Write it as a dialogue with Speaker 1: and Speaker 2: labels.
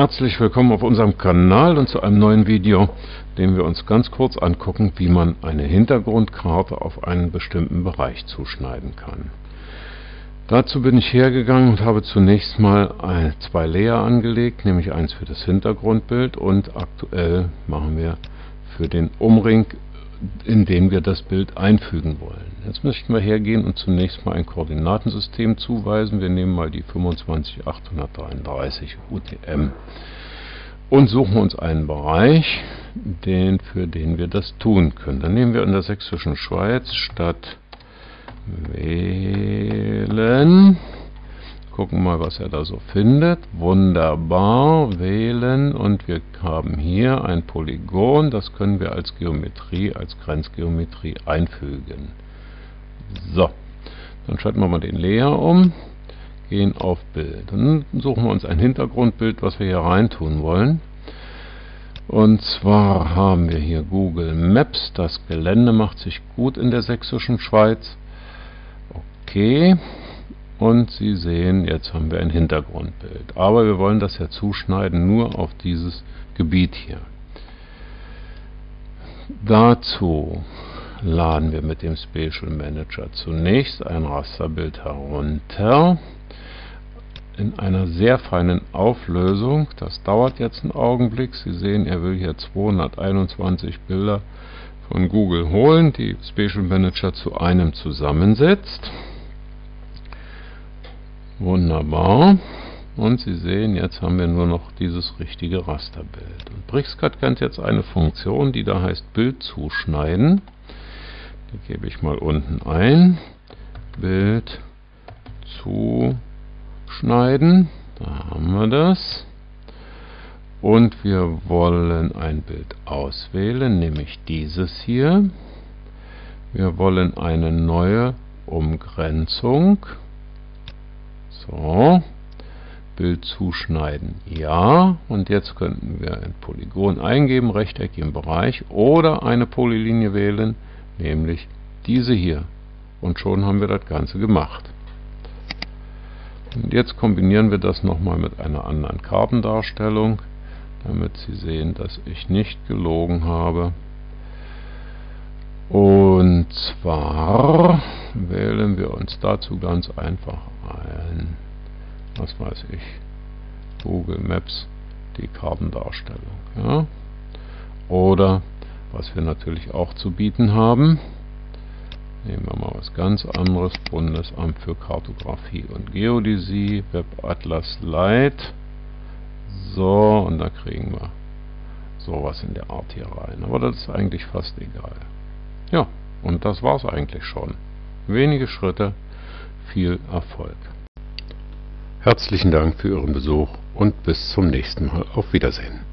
Speaker 1: Herzlich willkommen auf unserem Kanal und zu einem neuen Video, dem wir uns ganz kurz angucken, wie man eine Hintergrundkarte auf einen bestimmten Bereich zuschneiden kann. Dazu bin ich hergegangen und habe zunächst mal zwei Layer angelegt, nämlich eins für das Hintergrundbild und aktuell machen wir für den Umring in den wir das Bild einfügen wollen. Jetzt möchten wir hergehen und zunächst mal ein Koordinatensystem zuweisen. Wir nehmen mal die 25833 UTM und suchen uns einen Bereich, den, für den wir das tun können. Dann nehmen wir in der sächsischen Schweiz statt wählen gucken mal, was er da so findet. Wunderbar, wählen und wir haben hier ein Polygon, das können wir als Geometrie, als Grenzgeometrie einfügen. So, dann schalten wir mal den Layer um, gehen auf Bild. Dann suchen wir uns ein Hintergrundbild, was wir hier reintun wollen. Und zwar haben wir hier Google Maps, das Gelände macht sich gut in der sächsischen Schweiz. Okay, und Sie sehen, jetzt haben wir ein Hintergrundbild. Aber wir wollen das ja zuschneiden nur auf dieses Gebiet hier. Dazu laden wir mit dem Spatial Manager zunächst ein Rasterbild herunter in einer sehr feinen Auflösung. Das dauert jetzt einen Augenblick. Sie sehen, er will hier 221 Bilder von Google holen, die Spatial Manager zu einem zusammensetzt. Wunderbar. Und Sie sehen, jetzt haben wir nur noch dieses richtige Rasterbild. Und BricsCAD kennt jetzt eine Funktion, die da heißt Bild zuschneiden. Die gebe ich mal unten ein. Bild zuschneiden. Da haben wir das. Und wir wollen ein Bild auswählen, nämlich dieses hier. Wir wollen eine neue Umgrenzung. So. Bild zuschneiden. Ja. Und jetzt könnten wir ein Polygon eingeben, Rechteck im Bereich oder eine Polylinie wählen, nämlich diese hier. Und schon haben wir das Ganze gemacht. Und jetzt kombinieren wir das nochmal mit einer anderen Kartendarstellung, damit Sie sehen, dass ich nicht gelogen habe. Und zwar wählen wir uns dazu ganz einfach ein, was weiß ich, Google Maps, die Kartendarstellung. Ja? Oder, was wir natürlich auch zu bieten haben, nehmen wir mal was ganz anderes, Bundesamt für Kartografie und Geodäsie, Webatlas Lite. So, und da kriegen wir sowas in der Art hier rein. Aber das ist eigentlich fast egal. Ja, und das war's eigentlich schon. Wenige Schritte, viel Erfolg. Herzlichen Dank für Ihren Besuch und bis zum nächsten Mal. Auf Wiedersehen.